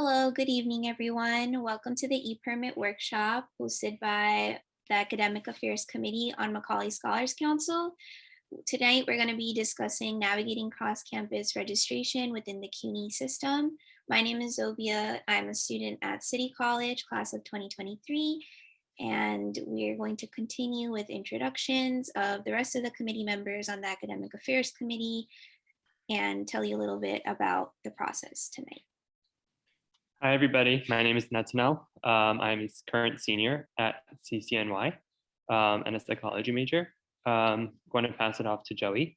Hello, good evening, everyone. Welcome to the e-permit workshop hosted by the Academic Affairs Committee on Macaulay Scholars Council. Tonight, we're going to be discussing navigating cross-campus registration within the CUNY system. My name is Zobia. I'm a student at City College, class of 2023, and we're going to continue with introductions of the rest of the committee members on the Academic Affairs Committee and tell you a little bit about the process tonight. Hi, everybody. My name is Natanel. Um, I'm a current senior at CCNY um, and a psychology major. Um, going to pass it off to Joey.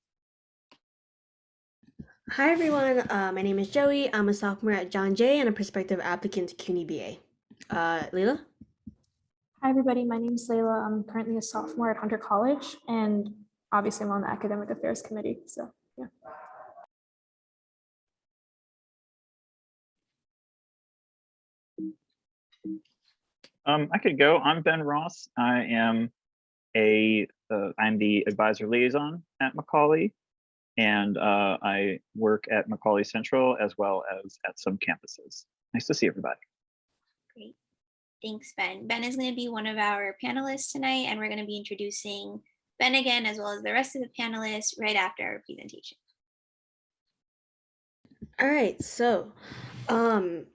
Hi, everyone. Uh, my name is Joey. I'm a sophomore at John Jay and a prospective applicant to CUNY BA. Uh, Leila? Hi, everybody. My name is Layla. I'm currently a sophomore at Hunter College, and obviously I'm on the Academic Affairs Committee. So, yeah. Um, I could go. I'm Ben Ross. I am a uh, I'm the advisor liaison at Macaulay, and uh, I work at Macaulay Central as well as at some campuses. Nice to see everybody. Great. Thanks, Ben. Ben is going to be one of our panelists tonight, and we're going to be introducing Ben again, as well as the rest of the panelists right after our presentation. All right, so um,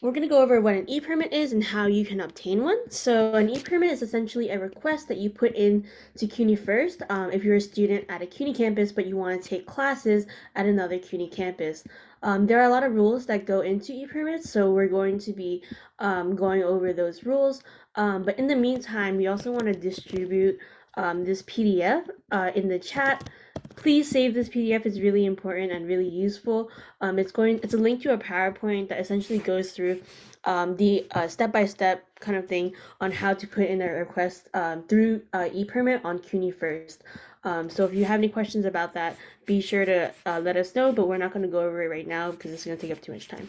we're going to go over what an e-permit is and how you can obtain one. So an e-permit is essentially a request that you put in to CUNY first um, if you're a student at a CUNY campus but you want to take classes at another CUNY campus. Um, there are a lot of rules that go into e-permits, so we're going to be um, going over those rules. Um, but in the meantime, we also want to distribute um, this PDF uh, in the chat please save this PDF. It's really important and really useful. Um, it's going. It's a link to a PowerPoint that essentially goes through um, the uh, step-by-step -step kind of thing on how to put in a request um, through uh, ePermit on CUNY first. Um, so if you have any questions about that, be sure to uh, let us know, but we're not going to go over it right now because it's going to take up too much time.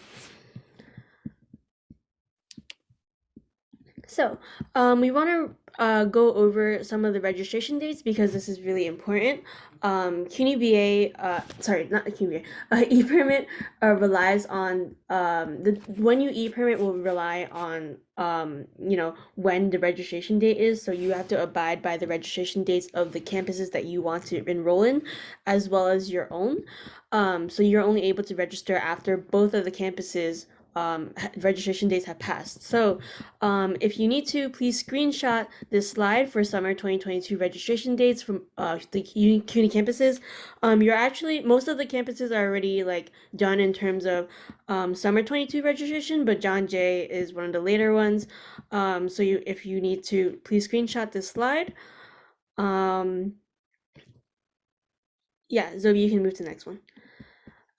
So um, we want to uh, go over some of the registration dates because this is really important. Um, CUNY BA, uh, sorry, not CUNY BA, uh, e-permit uh, relies on, um, the when you e-permit will rely on, um, you know, when the registration date is. So you have to abide by the registration dates of the campuses that you want to enroll in, as well as your own. Um, so you're only able to register after both of the campuses um, registration dates have passed. So um, if you need to, please screenshot this slide for summer 2022 registration dates from uh, the CUNY campuses. Um, you're actually, most of the campuses are already like done in terms of um, summer 22 registration, but John Jay is one of the later ones. Um, so you, if you need to, please screenshot this slide. Um, yeah, Zoe, you can move to the next one.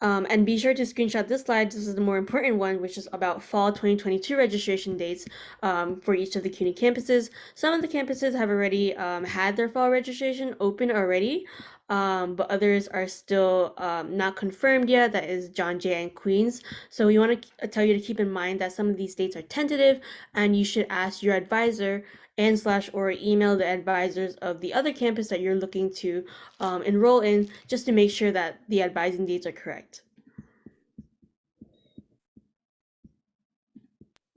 Um, and be sure to screenshot this slide. This is the more important one, which is about fall 2022 registration dates um, for each of the CUNY campuses. Some of the campuses have already um, had their fall registration open already, um, but others are still um, not confirmed yet. That is John Jay and Queens. So we want to tell you to keep in mind that some of these dates are tentative, and you should ask your advisor and slash or email the advisors of the other campus that you're looking to um, enroll in just to make sure that the advising dates are correct.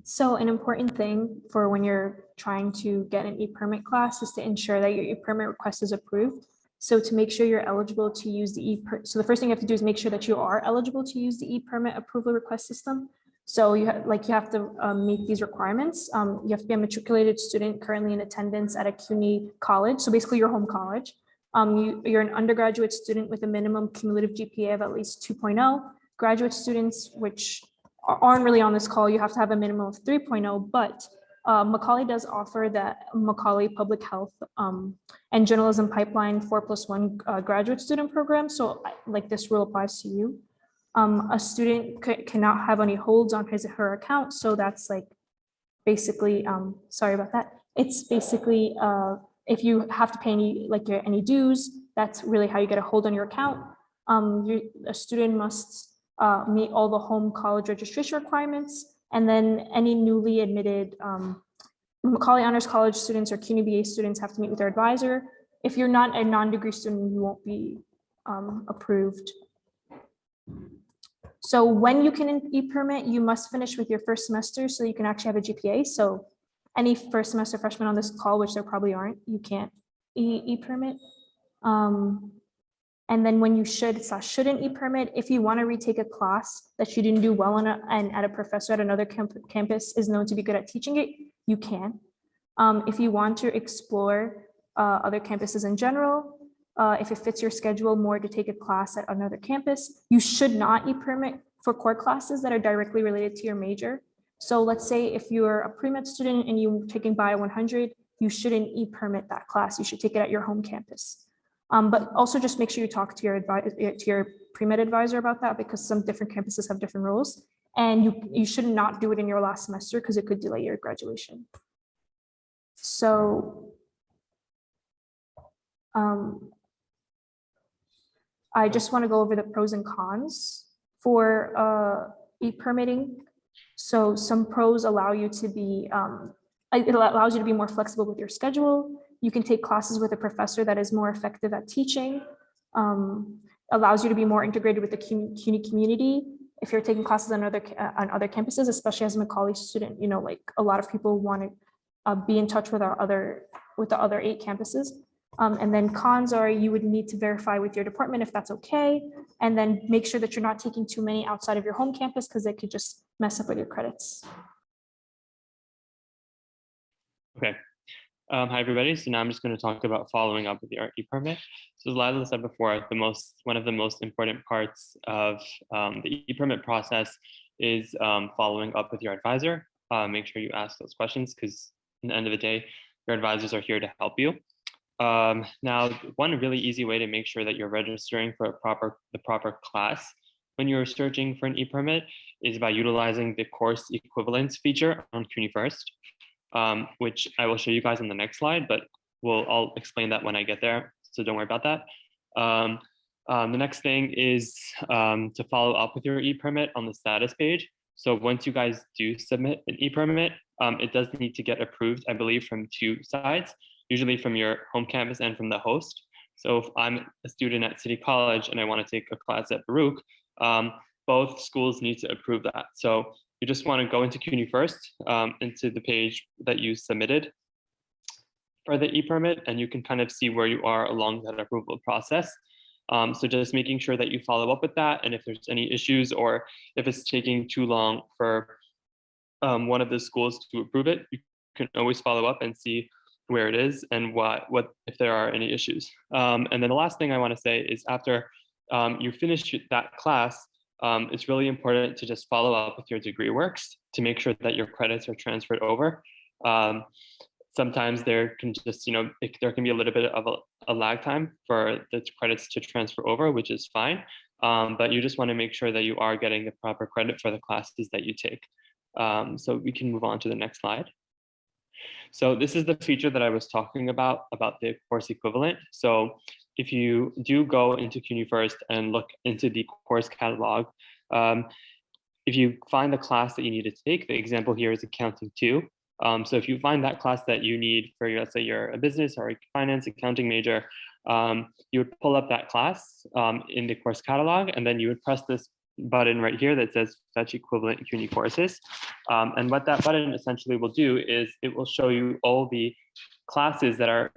So an important thing for when you're trying to get an e-permit class is to ensure that your e-permit request is approved. So to make sure you're eligible to use the e so the first thing you have to do is make sure that you are eligible to use the e-permit approval request system. So you have like you have to um, meet these requirements. Um, you have to be a matriculated student currently in attendance at a CUNY college. So basically your home college. Um, you, you're an undergraduate student with a minimum cumulative GPA of at least 2.0. Graduate students, which aren't really on this call, you have to have a minimum of 3.0, but uh, Macaulay does offer that Macaulay Public Health um, and Journalism Pipeline 4 plus 1 uh, graduate student program. So like this rule applies to you um, a student cannot have any holds on his or her account. So that's like basically, um, sorry about that. It's basically uh, if you have to pay any like your, any dues, that's really how you get a hold on your account. Um, you, a student must uh, meet all the home college registration requirements, and then any newly admitted um, Macaulay Honors College students or CUNY BA students have to meet with their advisor. If you're not a non-degree student, you won't be um, approved So when you can e-permit, you must finish with your first semester so you can actually have a GPA. So any first semester freshmen on this call, which there probably aren't, you can't e- e-permit. Um, and then when you should slash shouldn't e-permit, if you want to retake a class that you didn't do well on a- and at a professor at another camp- campus is known to be good at teaching it, you can. Um, if you want to explore uh, other campuses in general, uh, if it fits your schedule more to take a class at another campus, you should not e-permit for core classes that are directly related to your major. So let's say if you're a pre-med student and you're taking Bio 100, you shouldn't e-permit that class. You should take it at your home campus. Um, but also just make sure you talk to your advisor, to your pre-med advisor about that because some different campuses have different rules. And you, you should not do it in your last semester because it could delay your graduation. So um, I just want to go over the pros and cons for uh, e-permitting. So some pros allow you to be, um, it allows you to be more flexible with your schedule. You can take classes with a professor that is more effective at teaching. Um, allows you to be more integrated with the CUNY community. If you're taking classes on other uh, on other campuses, especially as a Macaulay student, you know, like a lot of people want to uh, be in touch with our other with the other eight campuses. Um, and then cons are you would need to verify with your department if that's okay. And then make sure that you're not taking too many outside of your home campus because they could just mess up with your credits. Okay. Um, hi, everybody. So now I'm just going to talk about following up with the RE permit. So as Lila said before, the most, one of the most important parts of um, the e-permit process is um, following up with your advisor. Uh, make sure you ask those questions because in the end of the day, your advisors are here to help you. Um, now, one really easy way to make sure that you're registering for a proper, the proper class when you're searching for an e-permit is by utilizing the course equivalence feature on CUNY First um, which I will show you guys on the next slide, but we'll, I'll explain that when I get there. So don't worry about that. Um, um, the next thing is um, to follow up with your e-permit on the status page. So once you guys do submit an e-permit, um, it does need to get approved, I believe, from two sides, usually from your home campus and from the host. So if I'm a student at City College and I want to take a class at Baruch, um, both schools need to approve that. So you just want to go into CUNY first, um, into the page that you submitted for the e-permit, and you can kind of see where you are along that approval process. Um, so just making sure that you follow up with that, and if there's any issues or if it's taking too long for um, one of the schools to approve it, you can always follow up and see where it is and what what if there are any issues. Um, and then the last thing I want to say is after um, you finish that class, um, it's really important to just follow up with your degree works to make sure that your credits are transferred over. Um, sometimes there can just, you know, it, there can be a little bit of a, a, lag time for the credits to transfer over, which is fine. Um, but you just want to make sure that you are getting the proper credit for the classes that you take. Um, so we can move on to the next slide. So this is the feature that I was talking about, about the course equivalent. So if you do go into CUNY first and look into the course catalog, um, if you find the class that you need to take, the example here is accounting two. Um, so if you find that class that you need for, your, let's say you're a business or a finance accounting major, um, you would pull up that class um, in the course catalog, and then you would press this button right here that says fetch equivalent CUNY courses. Um, and what that button essentially will do is it will show you all the classes that are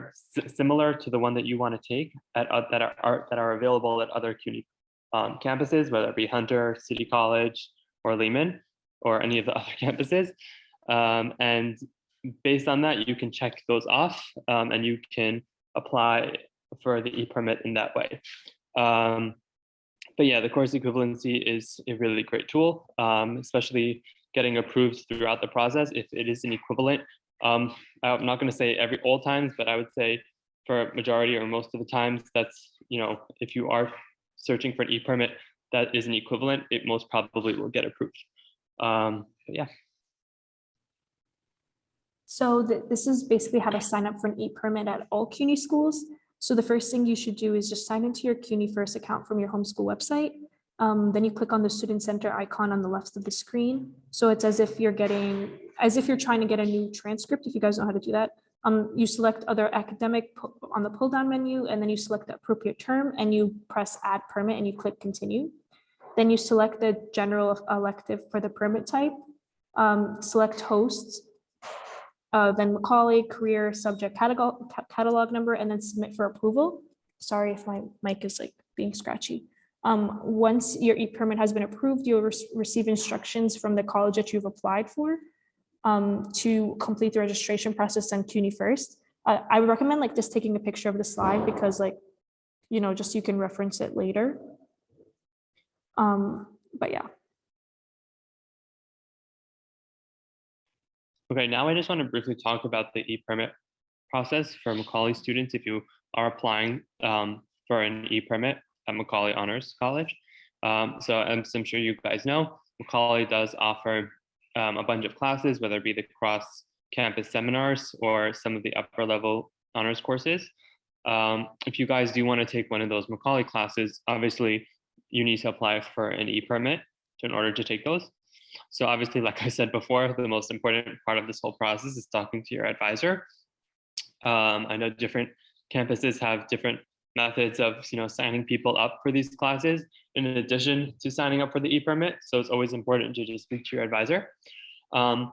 similar to the one that you want to take at, uh, that are, are, that are available at other CUNY um, campuses, whether it be Hunter, City College, or Lehman, or any of the other campuses. Um, and based on that, you can check those off um, and you can apply for the e-permit in that way. Um, but yeah, the course equivalency is a really great tool, um, especially getting approved throughout the process if it is an equivalent um, I'm not going to say every all times, but I would say for majority or most of the times, that's, you know, if you are searching for an e-permit that is an equivalent, it most probably will get approved. Um, yeah. So th this is basically how to sign up for an e-permit at all CUNY schools. So the first thing you should do is just sign into your CUNY First account from your homeschool website. Um, then you click on the student center icon on the left of the screen. So it's as if you're getting, as if you're trying to get a new transcript, if you guys know how to do that. Um, you select other academic on the pull down menu, and then you select the appropriate term and you press add permit and you click continue. Then you select the general elective for the permit type, um, select hosts, uh, then Macaulay, career, subject, catalog, catalog number, and then submit for approval. Sorry if my mic is like being scratchy. Um, once your e-permit has been approved, you'll rec- receive instructions from the college that you've applied for um, to complete the registration process on CUNY first. Uh, I would recommend like just taking a picture of the slide because like, you know, just you can reference it later. Um, but yeah. Okay, now I just want to briefly talk about the e-permit process for Macaulay students if you are applying um, for an e-permit at Macaulay Honors College. Um, so as I'm sure you guys know, Macaulay does offer um, a bunch of classes, whether it be the cross campus seminars or some of the upper level honors courses. Um, if you guys do want to take one of those Macaulay classes, obviously you need to apply for an e-permit in order to take those. So obviously, like I said before, the most important part of this whole process is talking to your advisor. Um, I know different campuses have different methods of you know signing people up for these classes in addition to signing up for the e-permit. So it's always important to just speak to your advisor. Um,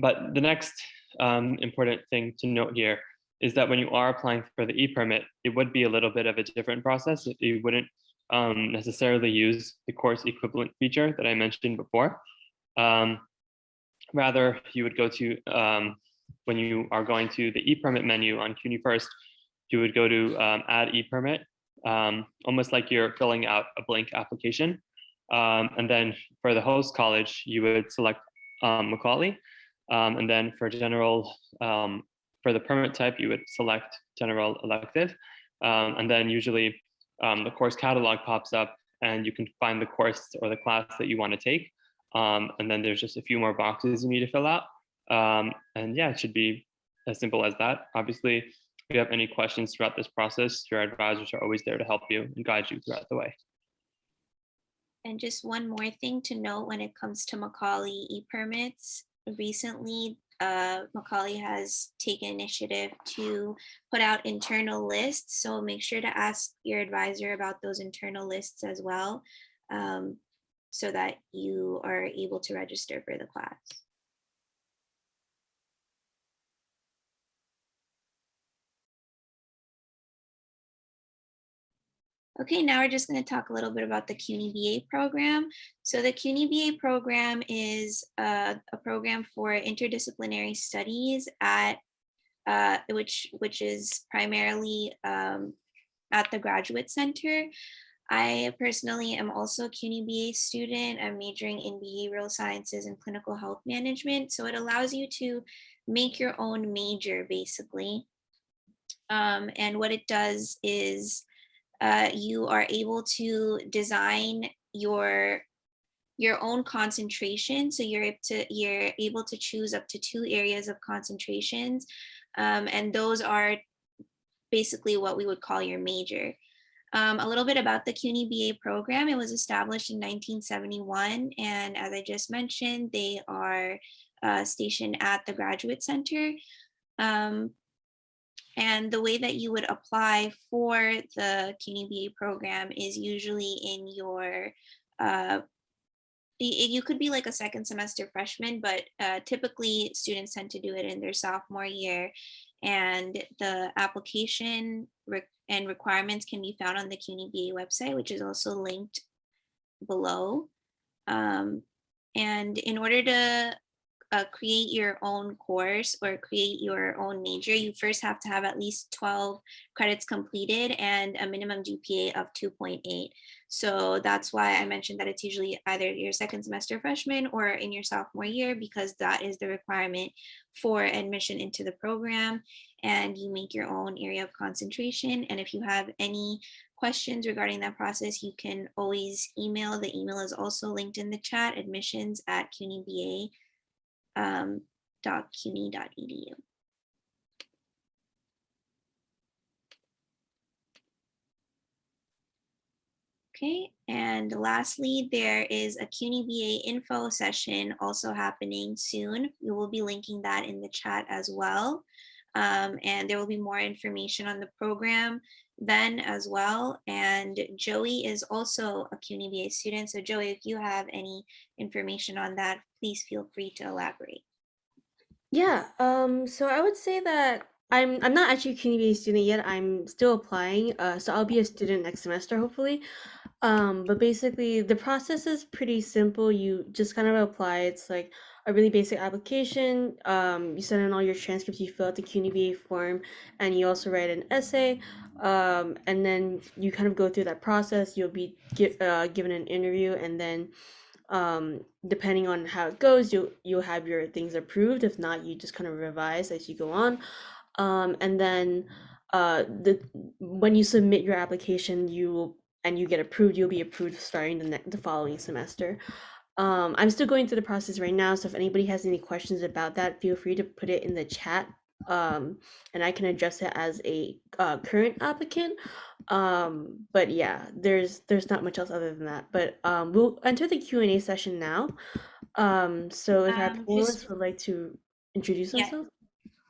but the next um, important thing to note here is that when you are applying for the e-permit, it would be a little bit of a different process. You wouldn't um, necessarily use the course equivalent feature that I mentioned before. Um, rather, you would go to, um, when you are going to the e-permit menu on CUNY First, you would go to um, add e-permit, um, almost like you're filling out a blank application. Um, and then for the host college, you would select um, Macaulay. And then for general, for the permit type, you would select general elective. And then usually the course catalog pops up and you can find the course or the class that you want to take. Um, and then there's just a few more boxes you need to fill out. Um, and yeah, it should be as simple as that. Obviously, if you have any questions throughout this process, your advisors are always there to help you and guide you throughout the way. And just one more thing to note when it comes to Macaulay e-permits. Recently, uh, Macaulay has taken initiative to put out internal lists. So make sure to ask your advisor about those internal lists as well. um, so that you are able to register for the class. Okay, now we're just going to talk a little bit about the CUNY BA program. So the CUNY BA program is a, a program for interdisciplinary studies at uh, which which is primarily um, at the Graduate Center. I personally am also a CUNY BA student. I'm majoring in behavioral sciences and clinical health management. So it allows you to make your own major basically. Um, and what it does is uh, you are able to design your your own concentration. So you're able to you're able to choose up to two areas of concentrations, um, and those are basically what we would call your major. Um, a little bit about the CUNY BA program. It was established in 1971, and as I just mentioned, they are uh, stationed at the Graduate Center. Um, and the way that you would apply for the CUNY BA program is usually in your, uh, you could be like a second semester freshman, but uh, typically students tend to do it in their sophomore year. And the application and requirements can be found on the CUNY BA website, which is also linked below. Um, and in order to uh, create your own course or create your own major, you first have to have at least 12 credits completed and a minimum GPA of 2.8. So that's why I mentioned that it's usually either your second semester freshman or in your sophomore year, because that is the requirement for admission into the program. And you make your own area of concentration. And if you have any questions regarding that process, you can always email. The email is also linked in the chat, admissions at CUNYBA um, .cuny.edu. Okay, and lastly, there is a CUNY BA info session also happening soon. We will be linking that in the chat as well. Um, and there will be more information on the program then as well. And Joey is also a CUNY BA student. So Joey, if you have any information on that, please feel free to elaborate. Yeah, um, so I would say that I'm I'm not actually a CUNY student yet. I'm still applying. Uh, so I'll be a student next semester, hopefully. Um, but basically, the process is pretty simple. You just kind of apply. It's like a really basic application. Um, you send in all your transcripts. You fill out the CUNYBA form, and you also write an essay. Um, and then you kind of go through that process. You'll be gi- uh, given an interview, and then um depending on how it goes you'll you'll have your things approved. If not you just kind of revise as you go on. Um and then uh the when you submit your application you will and you get approved you'll be approved starting the next the following semester. Um i'm still going through the process right now so if anybody has any questions about that feel free to put it in the chat um and i can address it as a uh, current applicant um but yeah there's there's not much else other than that but um we'll enter the Q and A session now um so if our Um, panelists just- would like to introduce Yeah. themselves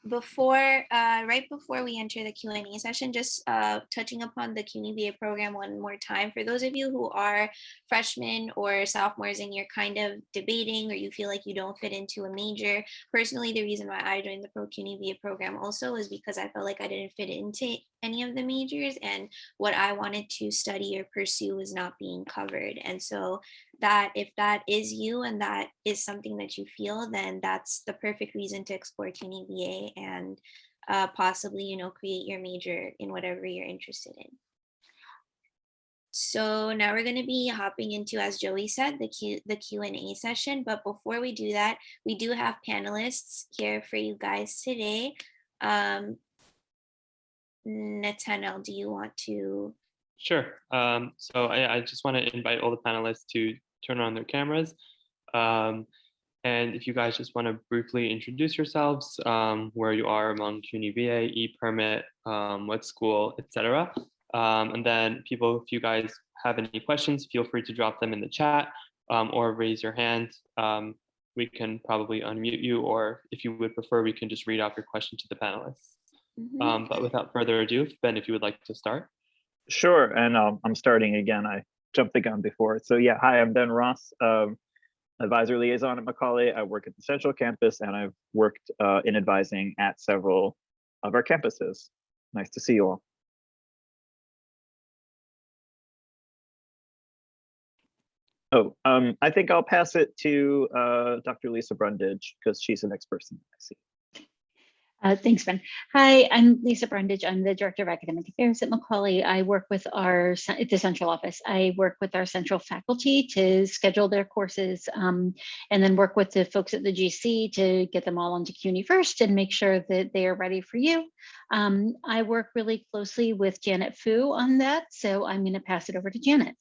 Before, uh, right before we enter the Q and A session, just uh, touching upon the CUNY BA program one more time. For those of you who are freshmen or sophomores and you're kind of debating or you feel like you don't fit into a major, personally, the reason why I joined the Pro CUNY BA program also is because I felt like I didn't fit into any of the majors and what I wanted to study or pursue was not being covered. And so that if that is you and that is something that you feel, then that's the perfect reason to explore CUNY BA and uh, possibly, you know, create your major in whatever you're interested in. So now we're going to be hopping into, as Joey said, the Q the Q and A session. But before we do that, we do have panelists here for you guys today. Um, Nathaniel, do you want to? Sure. Um, so I, I just want to invite all the panelists to turn on their cameras. Um, and if you guys just want to briefly introduce yourselves, um, where you are among CUNY BA, e-permit, um, what school, etc. Um, and then people, if you guys have any questions, feel free to drop them in the chat um, or raise your hand. Um, we can probably unmute you, or if you would prefer, we can just read off your question to the panelists. Mhm. Um, but without further ado, Ben, if you would like to start. Sure, and um, I'm starting again. I jumped the gun before. So yeah, hi, I'm Ben Ross, um, advisor liaison at Macaulay. I work at the Central Campus and I've worked uh, in advising at several of our campuses. Nice to see you all. Oh, um, I think I'll pass it to uh, Dr. Lisa Brundage because she's the next person I see. Uh, thanks, Ben. Hi, I'm Lisa Brundage. I'm the Director of Academic Affairs at Macaulay. I work with our, at the central office. I work with our central faculty to schedule their courses um, and then work with the folks at the GC to get them all onto CUNY first and make sure that they are ready for you. Um, I work really closely with Janet Fu on that, so I'm going to pass it over to Janet.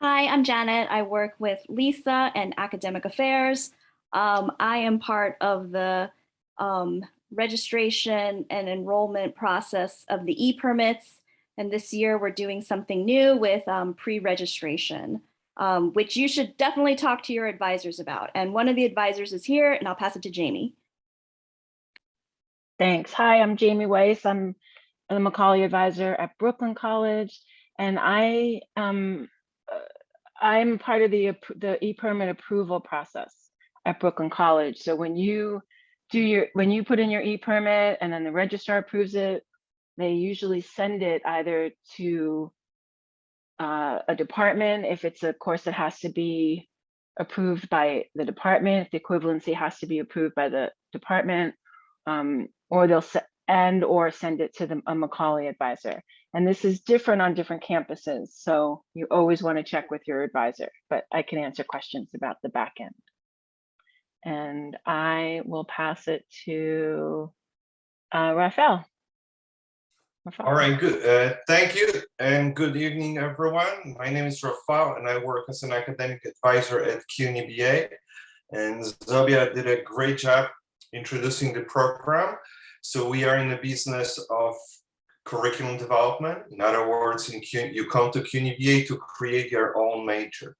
Hi, I'm Janet. I work with Lisa and Academic Affairs. Um, I am part of the um, registration and enrollment process of the e-permits. And this year we're doing something new with um, pre-registration, um, which you should definitely talk to your advisors about. And one of the advisors is here and I'll pass it to Jamie. Thanks. Hi, I'm Jamie Weiss. I'm the Macaulay advisor at Brooklyn College, and I um uh, I'm part of the the e-permit approval process at Brooklyn College. So when you do your when you put in your e-permit and then the registrar approves it, they usually send it either to uh, a department if it's a course that has to be approved by the department, if the equivalency has to be approved by the department, um, or they'll and or send it to the a Macaulay advisor. And this is different on different campuses, so you always want to check with your advisor. But I can answer questions about the back end. And I will pass it to uh, Rafael. Rafael. All right, good. Uh, thank you and good evening, everyone. My name is Rafael and I work as an academic advisor at CUNY BA. And Zobia did a great job introducing the program. So we are in the business of curriculum development. In other words, in CUNY, you come to CUNY BA to create your own major.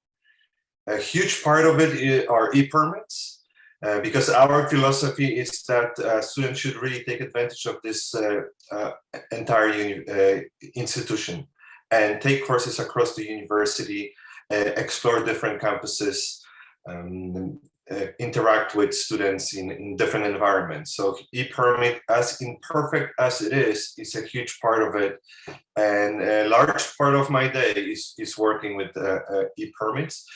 A huge part of it are e-permits. Uh, because our philosophy is that uh, students should really take advantage of this uh, uh, entire uh, institution and take courses across the university, explore different campuses, um, interact with students in, in different environments. So e-permit, as imperfect as it is, is a huge part of it. And a large part of my day is, is working with e-permits.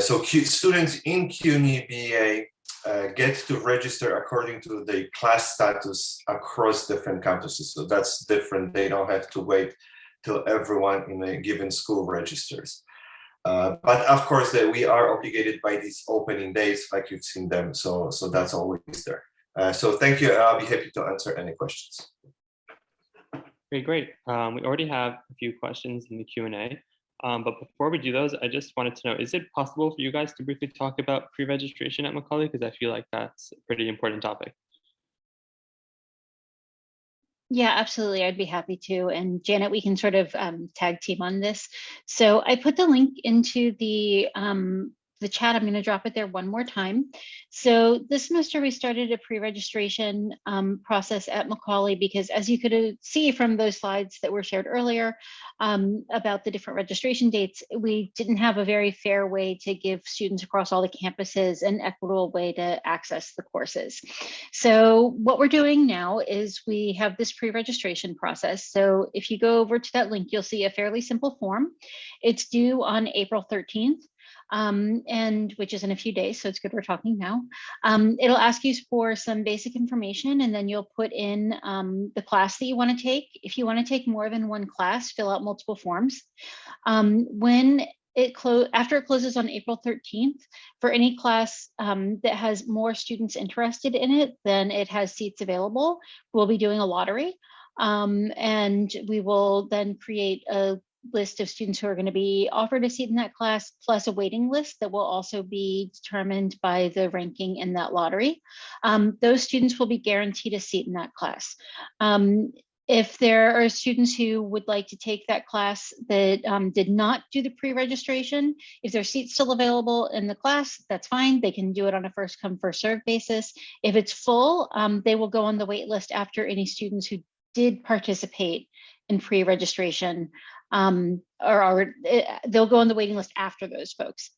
So students in CUNY BA uh, get to register according to the class status across different campuses. So that's different. They don't have to wait till everyone in a given school registers. Uh, but of course, that we are obligated by these opening days, like you've seen them. So, so that's always there. Uh, so thank you. I'll be happy to answer any questions. Okay, great. Um, we already have a few questions in the Q and A. Um, but before we do those, I just wanted to know, is it possible for you guys to briefly talk about pre-registration at Macaulay? Because I feel like that's a pretty important topic. Yeah, absolutely. I'd be happy to. And Janet, we can sort of um, tag team on this. So I put the link into the um, the chat. I'm going to drop it there one more time. So this semester we started a pre-registration um, process at Macaulay because as you could see from those slides that were shared earlier um, about the different registration dates, we didn't have a very fair way to give students across all the campuses an equitable way to access the courses. So what we're doing now is we have this pre-registration process. So if you go over to that link, you'll see a fairly simple form. It's due on April 13th um, and which is in a few days, so it's good we're talking now. Um, it'll ask you for some basic information and then you'll put in um, the class that you want to take. If you want to take more than one class, fill out multiple forms. Um, when it close after it closes on April 13th, for any class um, that has more students interested in it than it has seats available, we'll be doing a lottery. Um, and we will then create a list of students who are going to be offered a seat in that class, plus a waiting list that will also be determined by the ranking in that lottery. Um, those students will be guaranteed a seat in that class. Um, if there are students who would like to take that class that um, did not do the pre-registration, if their seat's still available in the class, that's fine. They can do it on a first come first serve basis. If it's full, um, they will go on the wait list after any students who did participate in pre-registration um, or, or eh, they'll go on the waiting list after those folks.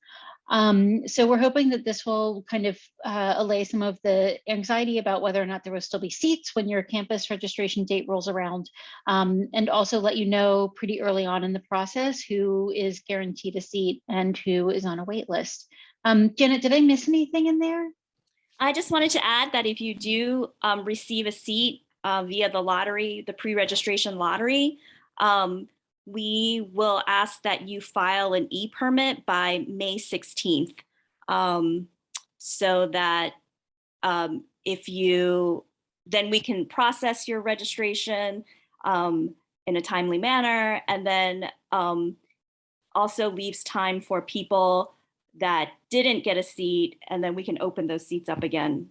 Um, so we're hoping that this will kind of uh, allay some of the anxiety about whether or not there will still be seats when your campus registration date rolls around, um, and also let you know pretty early on in the process who is guaranteed a seat and who is on a wait list. Um, Janet, did I miss anything in there? I just wanted to add that if you do um, receive a seat uh, via the lottery, the pre-registration lottery, um, we will ask that you file an e-permit by May 16th. Um, so that um, if you, then we can process your registration um, in a timely manner and then um, also leaves time for people that didn't get a seat and then we can open those seats up again.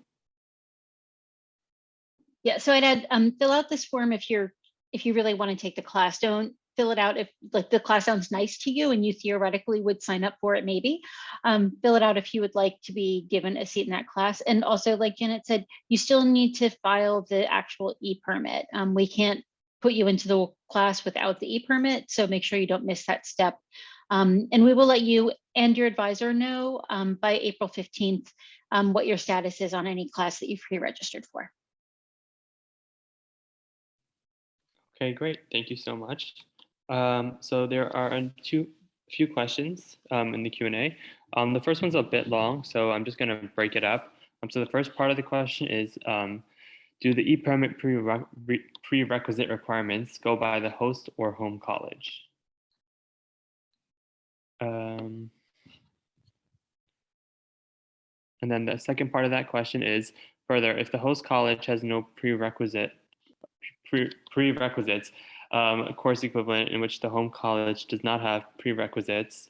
Yeah, so I'd add, um, fill out this form if you're, if you really want to take the class. Don't fill it out if like the class sounds nice to you and you theoretically would sign up for it maybe. Um, fill it out if you would like to be given a seat in that class. And also like janet said you still need to file the actual e-permit. Um, we can't put you into the class without the e-permit so make sure you don't miss that step. Um, and we will let you and your advisor know um, by april 15th um, what your status is on any class that you've pre-registered for. Okay, great. Thank you so much. Um, so there are a two, few questions um, in the Q&A. Um, the first one's a bit long, so I'm just going to break it up. Um, so the first part of the question is, um, do the e-permit prere prerequisite requirements go by the host or home college? Um, and then the second part of that question is, further, if the host college has no prerequisite pre prerequisites, um, a course equivalent in which the home college does not have prerequisites,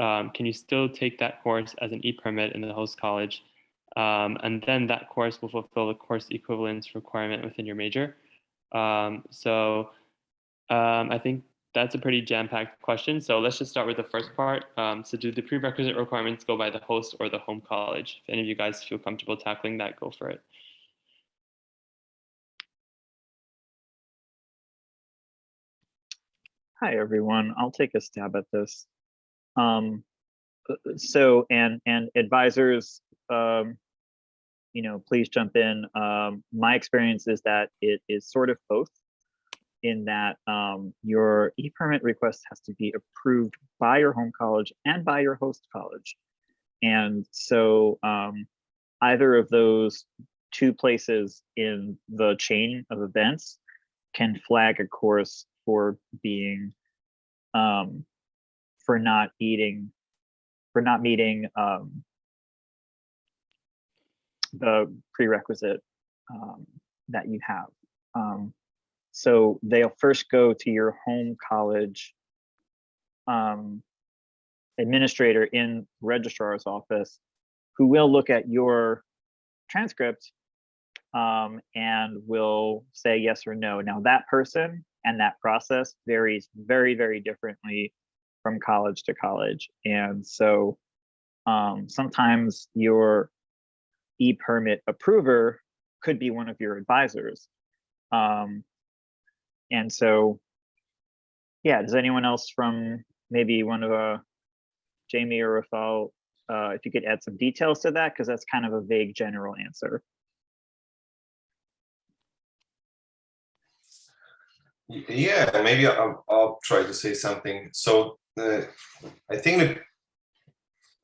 um, can you still take that course as an e-permit in the host college? Um, and then that course will fulfill the course equivalence requirement within your major. Um, so um, I think that's a pretty jam-packed question. So let's just start with the first part. Um, so do the prerequisite requirements go by the host or the home college? If any of you guys feel comfortable tackling that, go for it. Hi, everyone. I'll take a stab at this. Um, uh, so, and, and advisors, um, you know, please jump in. Um, my experience is that it is sort of both in that um, your e-permit request has to be approved by your home college and by your host college. And so um, either of those two places in the chain of events can flag a course for being um, for not eating for not meeting um, the prerequisite um, that you have. Um, so they'll first go to your home college um, administrator in registrar's office who will look at your transcript um, and will say yes or no. Now that person and that process varies very, very differently from college to college. And so um, sometimes your e-permit approver could be one of your advisors. Um, and so, yeah, does anyone else from maybe one of uh, Jamie or Rafael, uh, if you could add some details to that, because that's kind of a vague general answer. Yeah, maybe I'll, I'll try to say something. So uh, I think the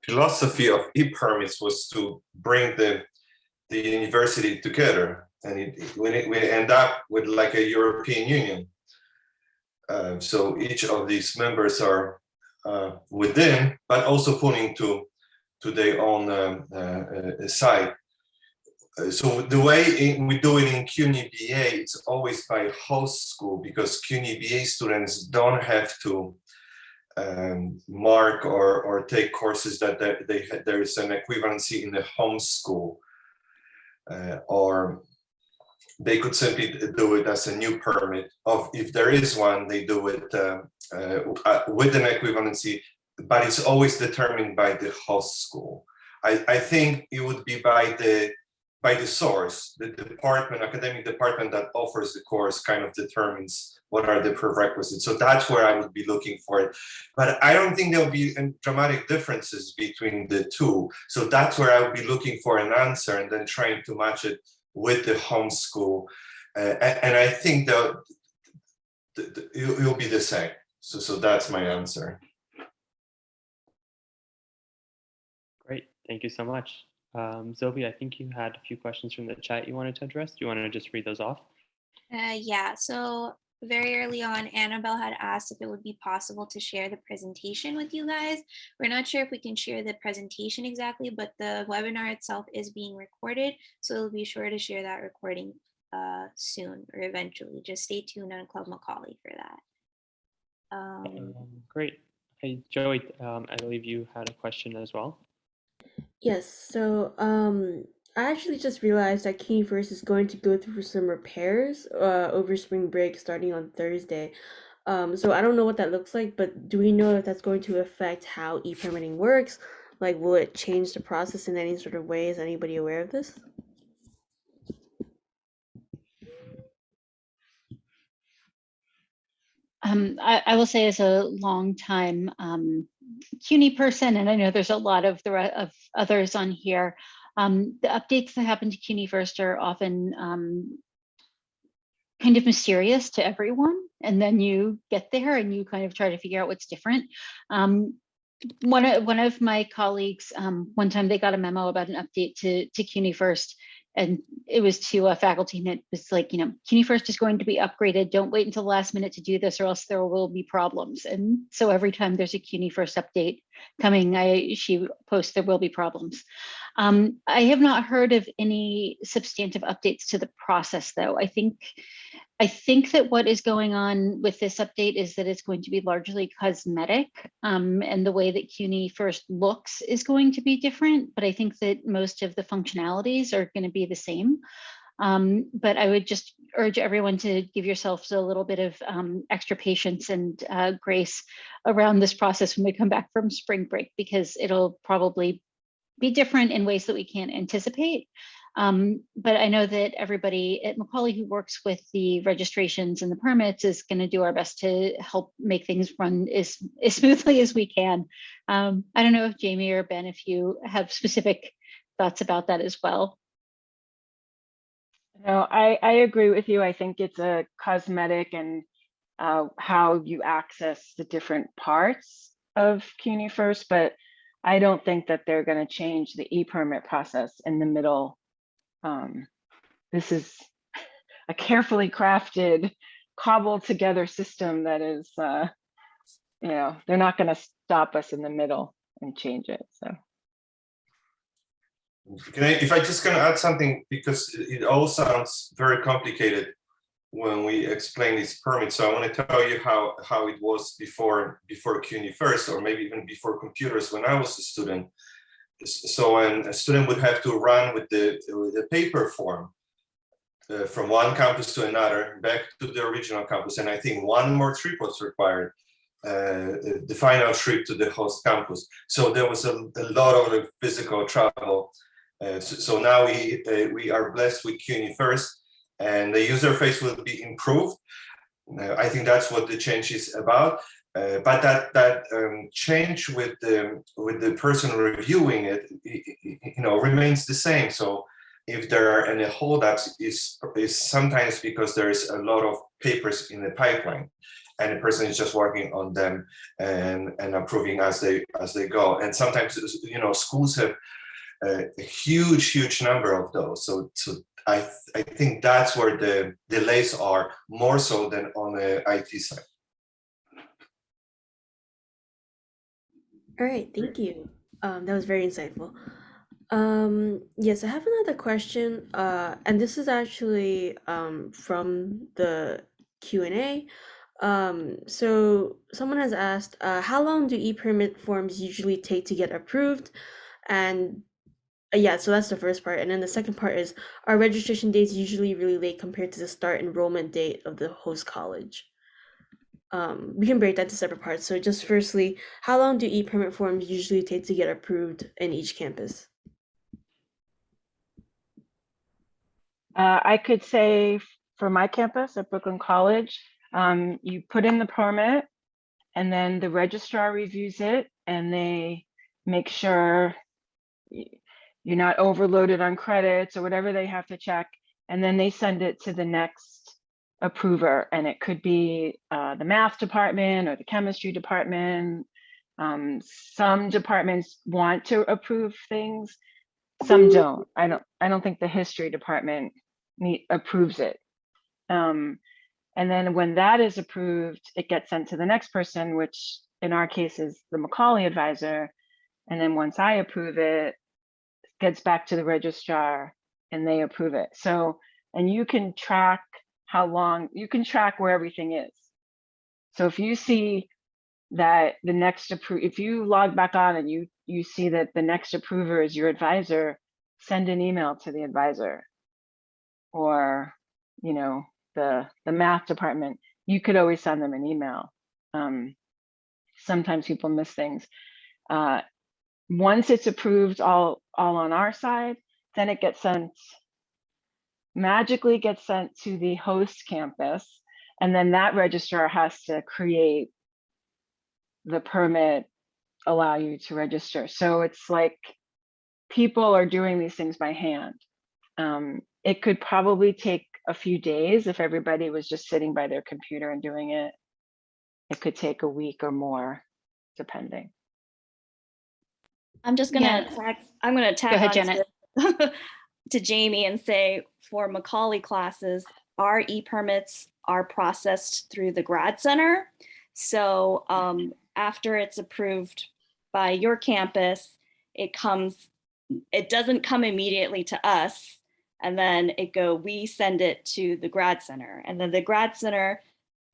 philosophy of e-permits was to bring the the university together, and it, it- when it, we end up with like a European Union. Uh, so each of these members are uh, within, but also pointing to to their own um, uh, uh, side. So the way we do it in CUNY BA, it's always by host school because CUNY BA students don't have to um, mark or, or take courses that they, they there is an equivalency in the home school. Uh, or they could simply do it as a new permit of, if there is one, they do it uh, uh, uh, with an equivalency, but it's always determined by the host school. I, I think it would be by the by the source, the department, academic department that offers the course kind of determines what are the prerequisites. So that's where I would be looking for it. But I don't think there'll be dramatic differences between the two. So that's where I would be looking for an answer and then trying to match it with the homeschool. Uh, and, I think that th- th- it will be the same. So, so that's my answer. Great, thank you so much. Um, Zoe, I think you had a few questions from the chat you wanted to address. Do you want to just read those off? Uh, yeah, so very early on, Annabelle had asked if it would be possible to share the presentation with you guys. We're not sure if we can share the presentation exactly, but the webinar itself is being recorded. So we'll be sure to share that recording uh, soon or eventually. Just stay tuned on Club Macaulay for that. Um, Um, Great. Hey, Joey, um, I believe you had a question as well. Yes, so um I actually just realized that First is going to go through some repairs uh over spring break starting on Thursday. Um so I don't know what that looks like, but do we know if that's going to affect how e-permitting works? Like will it change the process in any sort of way? Is anybody aware of this? Um, I, I will say as a long time um, CUNY person, and I know there's a lot of the of others on here. Um, the updates that happen to CUNY first are often um, kind of mysterious to everyone, and then you get there and you kind of try to figure out what's different. Um, one of one of my colleagues, um, one time they got a memo about an update to to CUNY first, and it was to a faculty and it was like, you know, CUNY First is going to be upgraded. Don't wait until the last minute to do this or else there will be problems. And so every time there's a CUNY First update coming, I she posts there will be problems. Um, I have not heard of any substantive updates to the process though. I think I think that what is going on with this update is that it's going to be largely cosmetic um, and the way that CUNY first looks is going to be different, but I think that most of the functionalities are going to be the same. Um, but I would just urge everyone to give yourselves a little bit of um, extra patience and uh, grace around this process when we come back from spring break, because it'll probably be different in ways that we can't anticipate. Um, but I know that everybody at Macaulay who works with the registrations and the permits is going to do our best to help make things run as, as smoothly as we can. Um, I don't know if Jamie or Ben, if you have specific thoughts about that as well. No, I, I agree with you. I think it's a cosmetic and uh, how you access the different parts of CUNY first, but I don't think that they're going to change the e-permit process in the middle. Um, this is a carefully crafted, cobbled together system that is, uh, you know, they're not going to stop us in the middle and change it. So. Can I, if I just gonna add something, because it it all sounds very complicated when we explain these permits, so I want to tell you how, how it was before, before CUNY first, or maybe even before computers when I was a student. So when a student would have to run with the, with the paper form uh, from one campus to another, back to the original campus, and I think one more trip was required. Uh, the final trip to the host campus. So there was a, a lot of physical travel uh, so, so now we uh, we are blessed with CUNY first, and the user face will be improved. Uh, I think that's what the change is about. Uh, but that that um, change with the with the person reviewing it, you know, remains the same. So if there are any holdups, is is sometimes because there is a lot of papers in the pipeline, and the person is just working on them and and approving as they as they go. And sometimes you know schools have a a huge, huge number of those. So, so I, th- I think that's where the delays are more so than on the IT side. All right, thank you. Um, that was very insightful. Um, yes, I have another question. Uh, and this is actually um, from the Q and A. Um, so someone has asked, uh, how long do e-permit forms usually take to get approved? And uh, yeah, so that's the first part. And then the second part is, are registration dates usually really late compared to the start enrollment date of the host college? Um, we can break that to separate parts. So just firstly, how long do e-permit forms usually take to get approved in each campus? Uh, I could say for my campus at Brooklyn College, um, you put in the permit and then the registrar reviews it and they make sure you're not overloaded on credits or whatever they have to check. And then they send it to the next approver and it could be uh, the math department or the chemistry department. Um, some departments want to approve things, some don't. I don't, I don't think the history department need, approves it. Um, and then when that is approved, it gets sent to the next person, which in our case is the Macaulay advisor. And then once I approve it, gets back to the registrar and they approve it. So, and you can track how long, you can track where everything is. So if you see that the next appro, if you log back on and you, you see that the next approver is your advisor, send an email to the advisor. Or, you know, the, the math department, you could always send them an email. Um, sometimes people miss things. Uh, once it's approved all, all on our side, then it gets sent, magically gets sent to the host campus. And then that registrar has to create the permit, allow you to register. So it's like people are doing these things by hand. Um, it could probably take a few days if everybody was just sitting by their computer and doing it. It could take a week or more, depending. I'm just gonna tag, I'm gonna tag ahead, Janet. To, Jamie and say for Macaulay classes, our e-permits are processed through the grad center. So um, after it's approved by your campus, it comes, it doesn't come immediately to us. And then it go, we send it to the grad center. And then the grad center,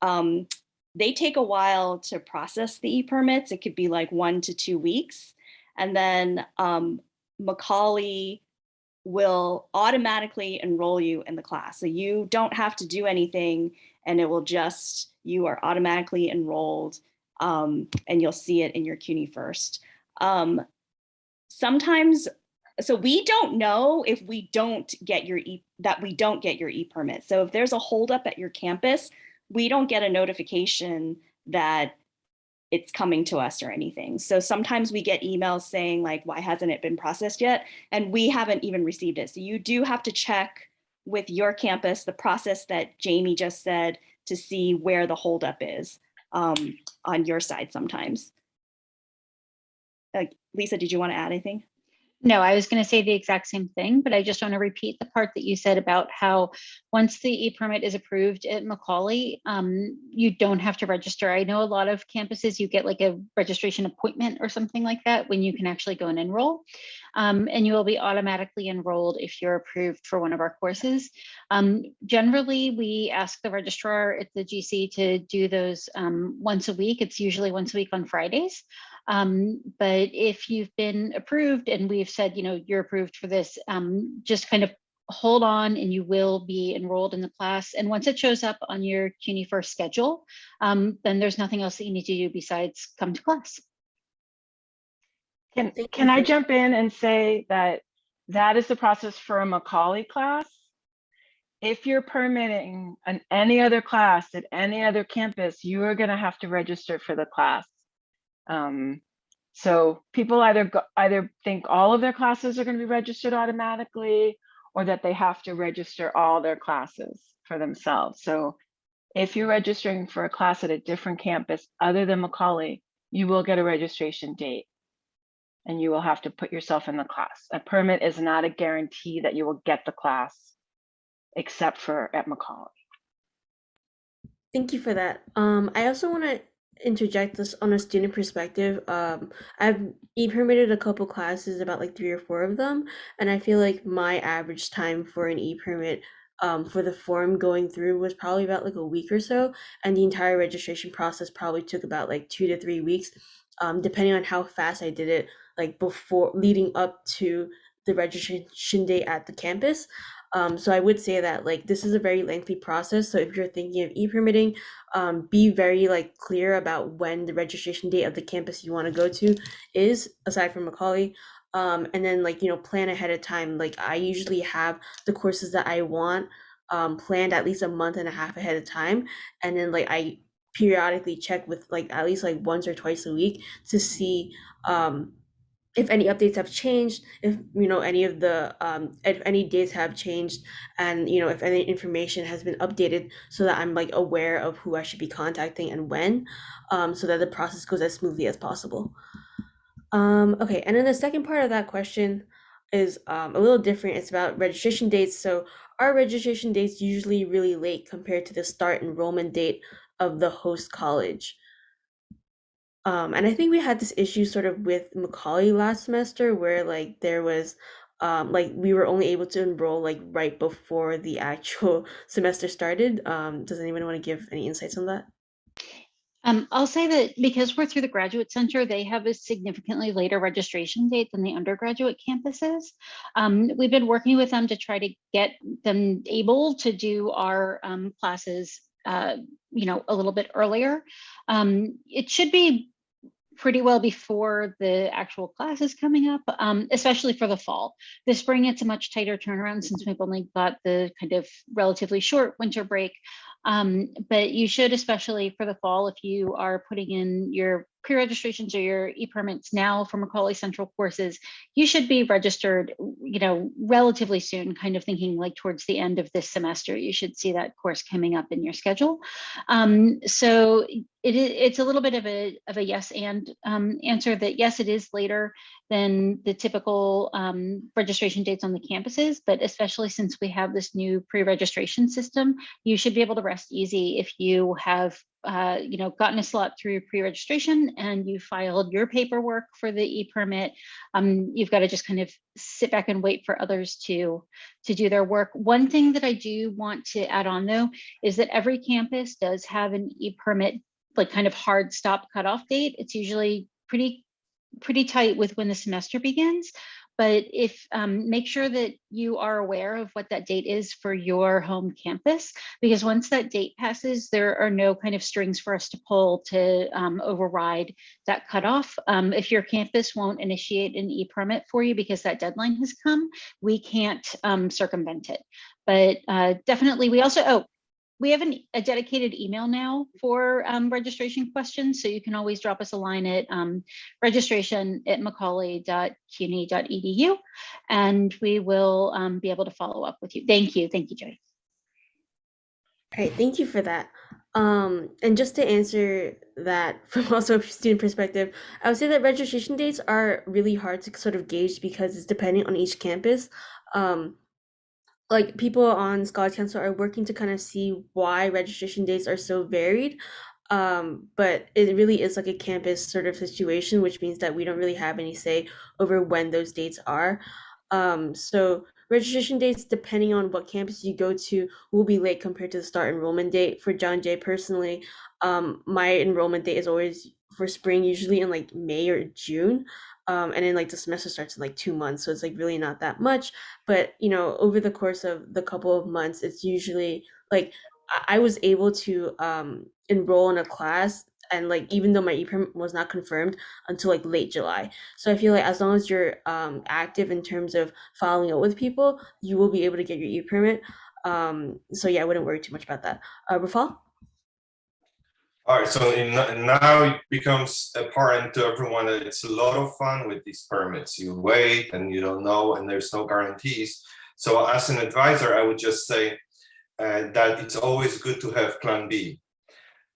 um, they take a while to process the e-permits. It could be like one to two weeks. And then um, Macaulay will automatically enroll you in the class. So you don't have to do anything and it will just, you are automatically enrolled um, and you'll see it in your CUNY first. Um, sometimes, so we don't know if we don't get your e that we don't get your e-permit. So if there's a holdup at your campus, we don't get a notification that it's coming to us or anything. So sometimes we get emails saying like, why hasn't it been processed yet? And we haven't even received it. So you do have to check with your campus, the process that Jamie just said to see where the holdup is um, on your side sometimes. Uh, Lisa, did you want to add anything? No, I was going to say the exact same thing, but I just want to repeat the part that you said about how once the e-permit is approved at Macaulay, um, you don't have to register. I know a lot of campuses, you get like a registration appointment or something like that when you can actually go and enroll. Um, and you will be automatically enrolled if you're approved for one of our courses. Um, generally, we ask the registrar at the GC to do those um, once a week. It's usually once a week on Fridays. Um, but if you've been approved and we've said, you know, you're approved for this, um, just kind of hold on and you will be enrolled in the class. And once it shows up on your CUNY first schedule, um, then there's nothing else that you need to do besides come to class. Can, can I jump in and say that that is the process for a Macaulay class? If you're permitting an any other class at any other campus, you are gonna have to register for the class. Um, so people either go, either think all of their classes are gonna be registered automatically or that they have to register all their classes for themselves. So if you're registering for a class at a different campus other than Macaulay, you will get a registration date and you will have to put yourself in the class. A permit is not a guarantee that you will get the class except for at Macaulay. Thank you for that. Um, I also want to interject this on a student perspective. Um, I've e-permitted a couple classes, about like three or four of them, and I feel like my average time for an e-permit um, for the form going through was probably about like a week or so, and the entire registration process probably took about like two to three weeks, um, depending on how fast I did it, like before leading up to the registration date at the campus. Um, so I would say that like this is a very lengthy process. So if you're thinking of e-permitting, um, be very like clear about when the registration date of the campus you want to go to is, aside from Macaulay. Um, and then like you know plan ahead of time. Like I usually have the courses that I want um, planned at least a month and a half ahead of time, and then like I periodically check with like at least like once or twice a week to see um, if any updates have changed, if you know any of the um, if any dates have changed, and you know if any information has been updated, so that I'm like aware of who I should be contacting and when, um, so that the process goes as smoothly as possible. Um, okay, and then the second part of that question is um, a little different. It's about registration dates. So our registration dates usually really late compared to the start enrollment date of the host college. Um, and I think we had this issue sort of with Macaulay last semester where like there was um like we were only able to enroll like right before the actual semester started. Um, does anyone want to give any insights on that? Um, I'll say that because we're through the Graduate Center, they have a significantly later registration date than the undergraduate campuses. Um, we've been working with them to try to get them able to do our um, classes, uh, you know, a little bit earlier. Um, it should be pretty well before the actual class is coming up, um, especially for the fall. This spring, it's a much tighter turnaround since we've only got the kind of relatively short winter break. Um, but you should, especially for the fall, if you are putting in your pre-registrations or your e-permits now for Macaulay Central courses, you should be registered, you know, relatively soon, kind of thinking like towards the end of this semester, you should see that course coming up in your schedule. Um, so it, it's a little bit of a, of a yes and um, answer that yes, it is later than the typical um, registration dates on the campuses, but especially since we have this new pre-registration system, you should be able to rest easy if you have uh, you know, gotten a slot through your pre-registration and you filed your paperwork for the e-permit, um, you've got to just kind of sit back and wait for others to, to do their work. One thing that I do want to add on though, is that every campus does have an e-permit, like kind of hard stop cutoff date. It's usually pretty pretty tight with when the semester begins. But if, um, make sure that you are aware of what that date is for your home campus, because once that date passes, there are no kind of strings for us to pull to um, override that cutoff. Um, if your campus won't initiate an e-permit for you because that deadline has come, we can't um, circumvent it. But uh, definitely, we also, oh, we have an, a dedicated email now for um, registration questions, so you can always drop us a line at um, registration at macaulay.cuny.edu, and we will um, be able to follow up with you. Thank you. Thank you, Jody. All right, thank you for that. Um, and just to answer that from also a student perspective, I would say that registration dates are really hard to sort of gauge because it's depending on each campus. Um, like people on Scholars Council are working to kind of see why registration dates are so varied. Um, but it really is like a campus sort of situation, which means that we don't really have any say over when those dates are. Um, so registration dates, depending on what campus you go to, will be late compared to the start enrollment date. For John Jay personally, um, my enrollment date is always for spring, usually in like May or June. Um, and then like the semester starts in like two months, so it's like really not that much. But you know, over the course of the couple of months, it's usually like I was able to um, enroll in a class, and like even though my e-permit was not confirmed until like late July. So I feel like as long as you're um, active in terms of following up with people, you will be able to get your e-permit. Um, so yeah, I wouldn't worry too much about that. Uh, Rafal? All right, so in, now it becomes apparent to everyone that it's a lot of fun with these permits. You wait and you don't know, and there's no guarantees. So as an advisor, I would just say uh, that it's always good to have plan B.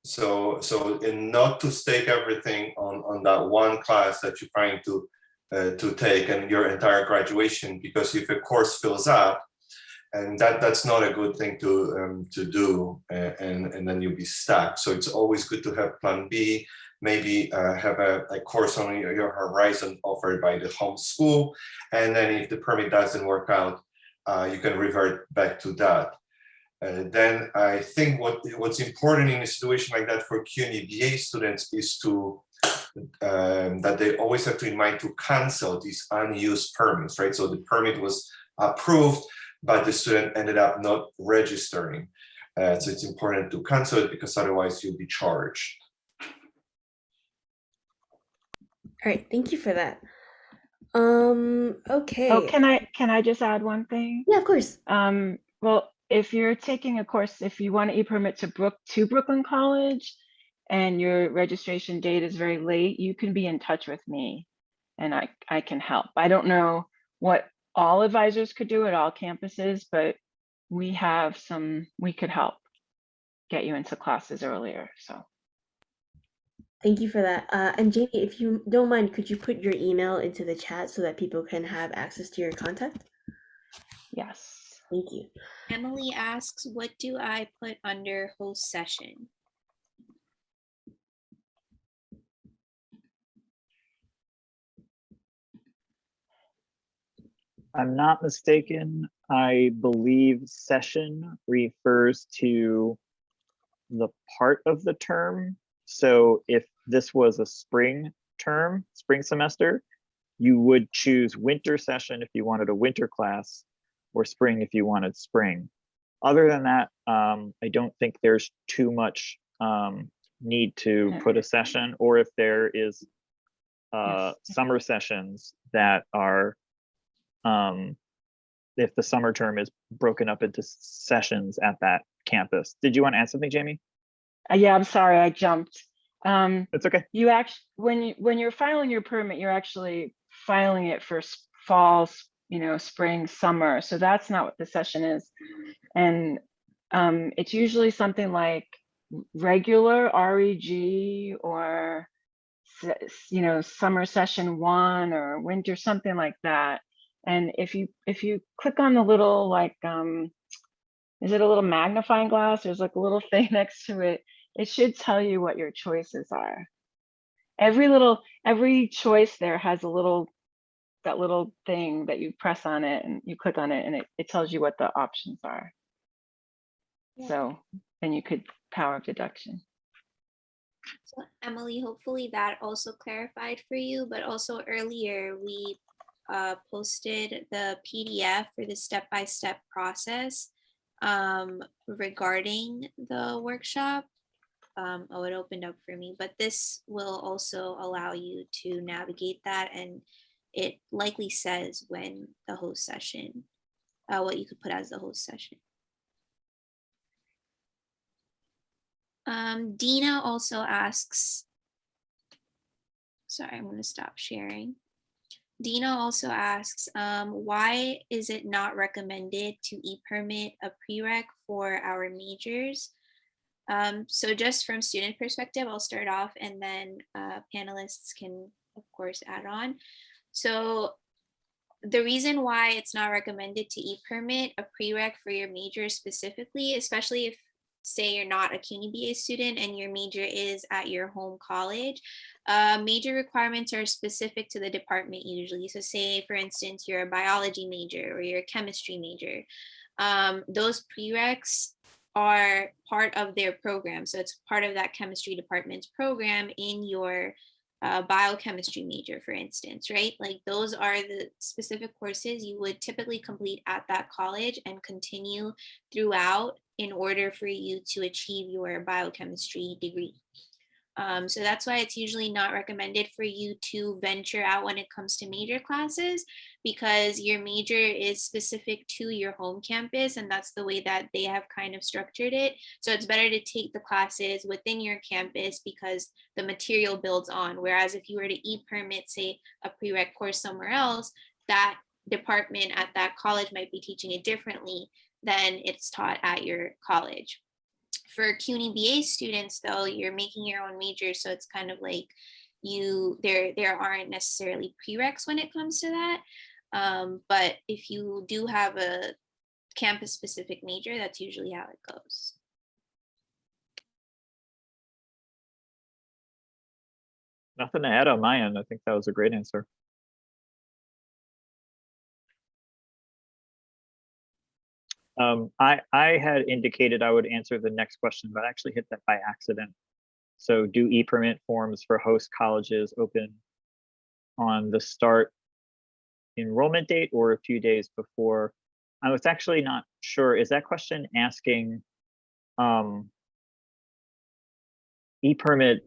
So, so and not to stake everything on, on that one class that you're trying to, uh, to take and your entire graduation, because if a course fills up, and that that's not a good thing to um, to do uh, and and then you'll be stuck. So it's always good to have plan b maybe uh, have a, a course on your, horizon offered by the home school. And then if the permit doesn't work out uh, you can revert back to that. Uh, then I think what what's important in a situation like that for CUNY BA students is to um, that they always have to in mind to cancel these unused permits, right? So the permit was approved, but the student ended up not registering. Uh, so it's important to cancel it because otherwise you'll be charged. All right, thank you for that. Um, okay. Oh, can I, can I just add one thing? Yeah, of course. Um, well, if you're taking a course, if you want to e-permit to Brook, to Brooklyn College and your registration date is very late, you can be in touch with me and I, I can help. I don't know what all advisors could do at all campuses, but we have some, we could help get you into classes earlier, so. Thank you for that. Uh, and Jamie, if you don't mind, could you put your email into the chat so that people can have access to your contact? Yes. Thank you. Emily asks, what do I put under host session? I'm not mistaken, I believe session refers to the part of the term. So if this was a spring term, spring semester, you would choose winter session if you wanted a winter class or spring if you wanted spring. Other than that, um, I don't think there's too much um, need to put a session or if there is uh, summer sessions that are um, if the summer term is broken up into sessions at that campus. Did you want to add something, Jamie? Uh, yeah, I'm sorry, I jumped. Um, It's okay. you actually, when you, when you're filing your permit, you're actually filing it for fall, you know, spring, summer. So that's not what the session is. And um, it's usually something like regular REG or, you know, summer session one or winter, something like that. And if you, if you click on the little like, um, is it a little magnifying glass? There's like a little thing next to it. It should tell you what your choices are. Every little, every choice there has a little, that little thing that you press on it and you click on it and it, it tells you what the options are. Yeah. So then you could power of deduction. So Emily, hopefully that also clarified for you, but also earlier we uh, posted the PDF for the step-by-step process um, regarding the workshop. Um, oh, it opened up for me, but this will also allow you to navigate that and it likely says when the host session, uh, what you could put as the host session. Um, Dina also asks, sorry, I'm going to stop sharing. Dina also asks, um, why is it not recommended to e-permit a prereq for our majors? Um, so just from student perspective, I'll start off and then uh, panelists can, of course, add on. So the reason why it's not recommended to e-permit a prereq for your major specifically, especially if say you're not a CUNY BA student and your major is at your home college, uh, major requirements are specific to the department usually. So say, for instance, you're a biology major or you're a chemistry major. Um, those prereqs are part of their program. So it's part of that chemistry department's program in your uh, biochemistry major, for instance, right? Like those are the specific courses you would typically complete at that college and continue throughout in order for you to achieve your biochemistry degree. Um, so that's why it's usually not recommended for you to venture out when it comes to major classes because your major is specific to your home campus and that's the way that they have kind of structured it. So it's better to take the classes within your campus because the material builds on. Whereas if you were to e-permit, say a prereq course somewhere else, that department at that college might be teaching it differently than it's taught at your college for CUNY BA students though, you're making your own major. So it's kind of like you, there, there aren't necessarily prereqs when it comes to that. Um, but if you do have a campus specific major, that's usually how it goes. Nothing to add on my end. I think that was a great answer. Um, I, I had indicated I would answer the next question, but I actually hit that by accident. So do e-permit forms for host colleges open on the start enrollment date or a few days before? I was actually not sure. Is that question asking um, e-permit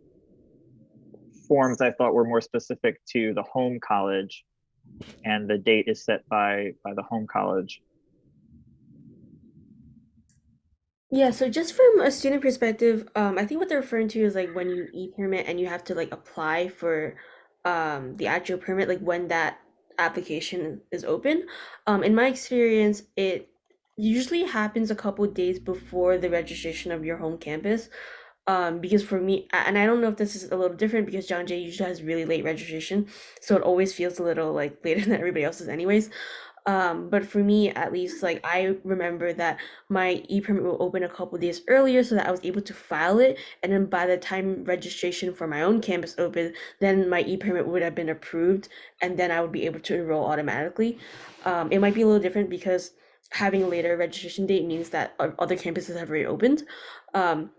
forms I thought were more specific to the home college and the date is set by by the home college. Yeah, so just from a student perspective, um, I think what they're referring to is like when you e-permit and you have to like apply for um the actual permit, like when that application is open. Um, in my experience, it usually happens a couple days before the registration of your home campus. Um, because for me, and I don't know if this is a little different because John Jay usually has really late registration, so it always feels a little like later than everybody else's anyways. Um, but for me, at least, like I remember that my e-permit will open a couple days earlier so that I was able to file it. And then by the time registration for my own campus opened, then my e-permit would have been approved and then I would be able to enroll automatically. Um, it might be a little different because having a later registration date means that other campuses have already opened. Um,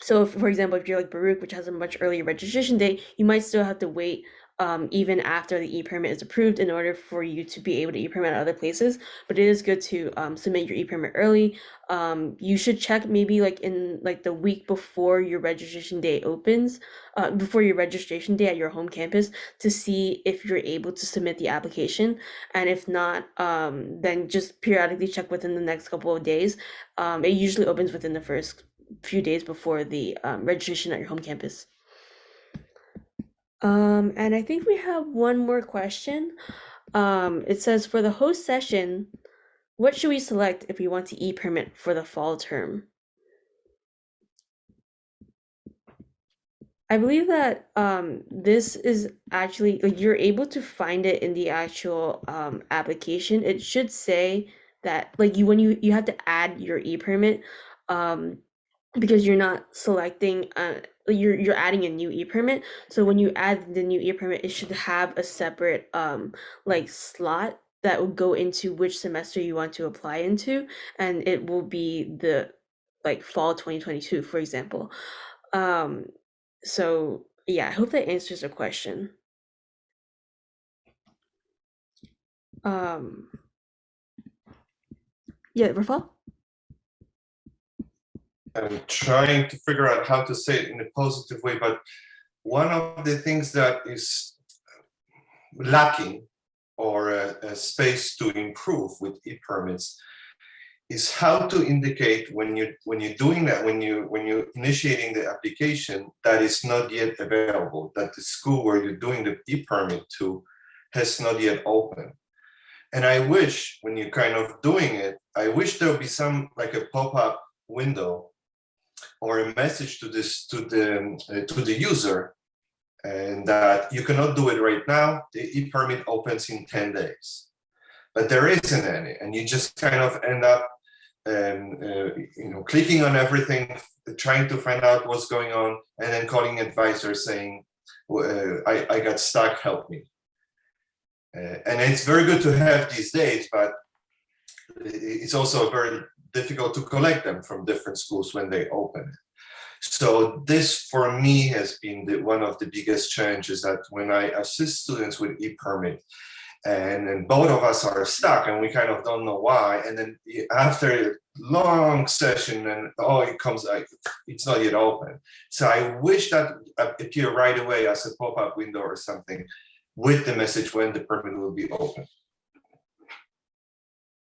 so if, for example, if you're like Baruch, which has a much earlier registration date, you might still have to wait um, even after the e-permit is approved in order for you to be able to e-permit at other places. But it is good to um, submit your e-permit early. Um, you should check maybe like in like the week before your registration day opens, uh, before your registration day at your home campus to see if you're able to submit the application. And if not, um, then just periodically check within the next couple of days. Um, it usually opens within the first few days before the um, registration at your home campus. Um, and I think we have one more question. Um, it says for the host session, what should we select if we want to e-permit for the fall term? I believe that um, this is actually like you're able to find it in the actual um, application. It should say that like you when you you have to add your e-permit um, because you're not selecting uh you're you're adding a new e-permit so when you add the new e-permit it should have a separate um like slot that will go into which semester you want to apply into and it will be the like fall 2022 for example. Um so yeah i hope that answers the question. Um, yeah, Rafal? I'm trying to figure out how to say it in a positive way, but one of the things that is lacking or a, a space to improve with e-permits is how to indicate when you when you're doing that when you when you're initiating the application that is not yet available that the school where you're doing the e-permit to has not yet opened and i wish when you're kind of doing it i wish there would be some like a pop-up window or a message to this to the uh, to the user and that you cannot do it right now the e-permit opens in 10 days. But there isn't any and you just kind of end up um, uh, you know clicking on everything trying to find out what's going on and then calling advisor saying uh, I, I got stuck help me. Uh, and it's very good to have these days but it's also very difficult to collect them from different schools when they open so this for me has been the, one of the biggest challenges that when I assist students with e-permit and then both of us are stuck and we kind of don't know why and then after a long session and oh it comes like it's not yet open. So i wish that appear right away as a pop-up window or something with the message when the permit will be open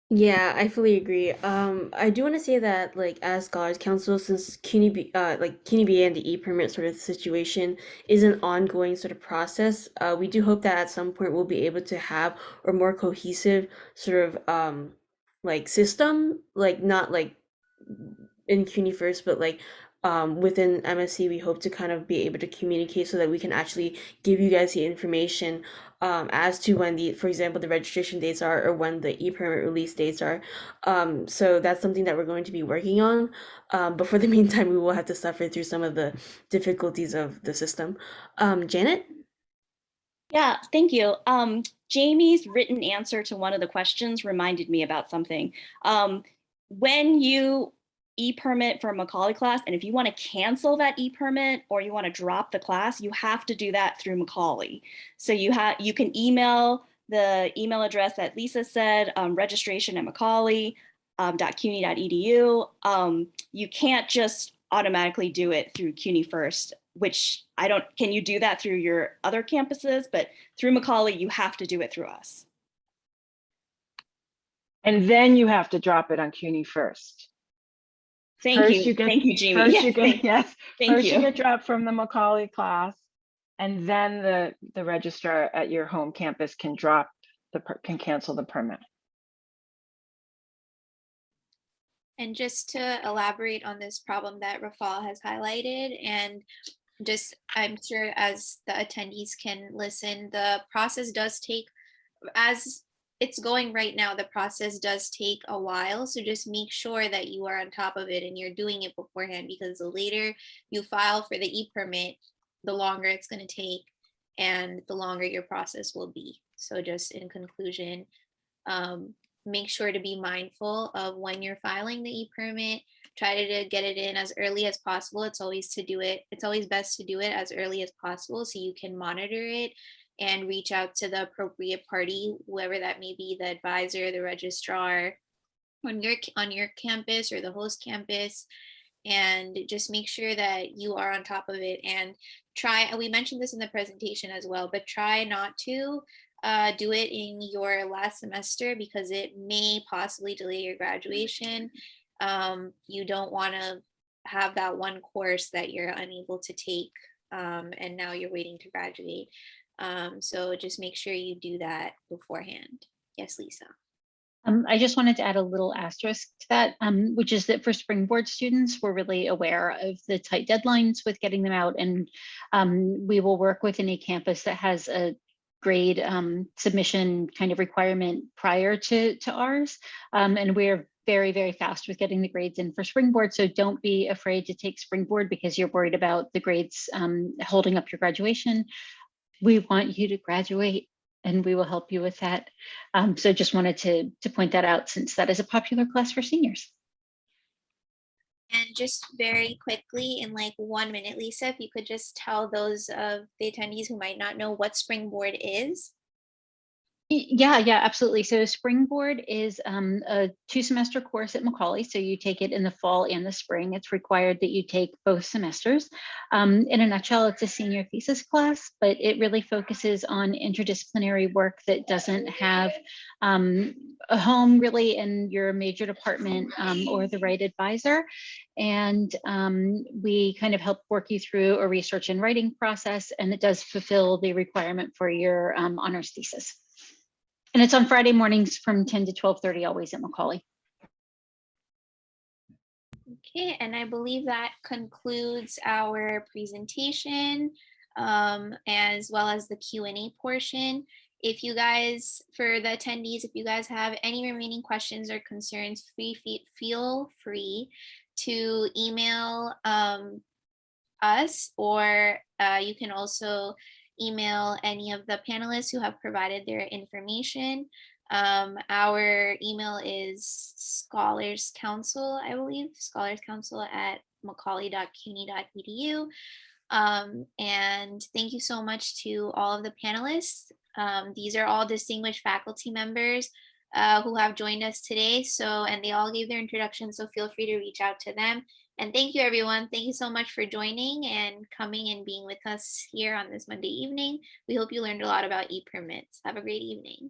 Yeah, I fully agree. Um, I do want to say that, like, as Scholars Council, since CUNY, B- uh, like CUNY BA and the e-permit sort of situation is an ongoing sort of process, uh, we do hope that at some point we'll be able to have a more cohesive sort of um, like system, like not like in CUNY first, but like um, within MSC, we hope to kind of be able to communicate so that we can actually give you guys the information um, as to when the, for example, the registration dates are or when the e-permit release dates are. Um, so that's something that we're going to be working on. Um, but for the meantime, we will have to suffer through some of the difficulties of the system. Um, Janet? Yeah, thank you. Um, Jamie's written answer to one of the questions reminded me about something. Um, when you e-permit for Macaulay class, and if you want to cancel that e-permit or you want to drop the class, you have to do that through Macaulay. So you have you can email the email address that Lisa said, um, registration at Macaulay. Um. Um, you can't just automatically do it through CUNY first, which I don't, can you do that through your other campuses? But through Macaulay, you have to do it through us. And then you have to drop it on CUNY first. Thank First you. get- Thank you, Jamie. First Yes, you thank- get, yes, Thank first you you. get dropped from the Macaulay class. And then the, the registrar at your home campus can drop the, can cancel the permit. And just to elaborate on this problem that Rafal has highlighted and just, I'm sure as the attendees can listen, the process does take, as it's going right now, the process does take a while. So just make sure that you are on top of it and you're doing it beforehand because the later you file for the e-permit, the longer it's going to take and the longer your process will be. So just in conclusion, um, make sure to be mindful of when you're filing the e-permit. Try to get it in as early as possible. It's always to do it. It's always best to do it as early as possible so you can monitor it and reach out to the appropriate party, whoever that may be, the advisor, the registrar on your on your campus or the host campus and just make sure that you are on top of it and try we mentioned this in the presentation as well but try not to uh, do it in your last semester because it may possibly delay your graduation. Um, you don't want to have that one course that you're unable to take um, and now you're waiting to graduate. Um, so just make sure you do that beforehand. Yes, Lisa. Um, I just wanted to add a little asterisk to that, um, which is that for Springboard students, we're really aware of the tight deadlines with getting them out. And um, we will work with any campus that has a grade um, submission kind of requirement prior to, to ours. Um, and we're very, very fast with getting the grades in for Springboard. So don't be afraid to take Springboard because you're worried about the grades um, holding up your graduation. We want you to graduate and we will help you with that. Um, so just wanted to, to point that out since that is a popular class for seniors. And just very quickly, in like one minute, Lisa, if you could just tell those of the attendees who might not know what Springboard is. Yeah, yeah, absolutely. So Springboard is um, a two semester course at Macaulay. So you take it in the fall and the spring. It's required that you take both semesters. Um, in a nutshell, it's a senior thesis class, but it really focuses on interdisciplinary work that doesn't have um, a home really in your major department um, or the right advisor. And um, we kind of help work you through a research and writing process, and it does fulfill the requirement for your um, honors thesis. And it's on Friday mornings from 10 to 12:30, always at Macaulay. Okay, and I believe that concludes our presentation um, as well as the Q and A portion. If you guys, for the attendees, if you guys have any remaining questions or concerns, free feel free to email um, us or uh, you can also email any of the panelists who have provided their information. Um, our email is scholars council, I believe, scholars council at macaulay.cuny.edu. Um, and thank you so much to all of the panelists. Um, these are all distinguished faculty members uh, who have joined us today. So, and they all gave their introduction. So feel free to reach out to them. And thank you, everyone. Thank you so much for joining and coming and being with us here on this Monday evening. We hope you learned a lot about e-permits. Have a great evening.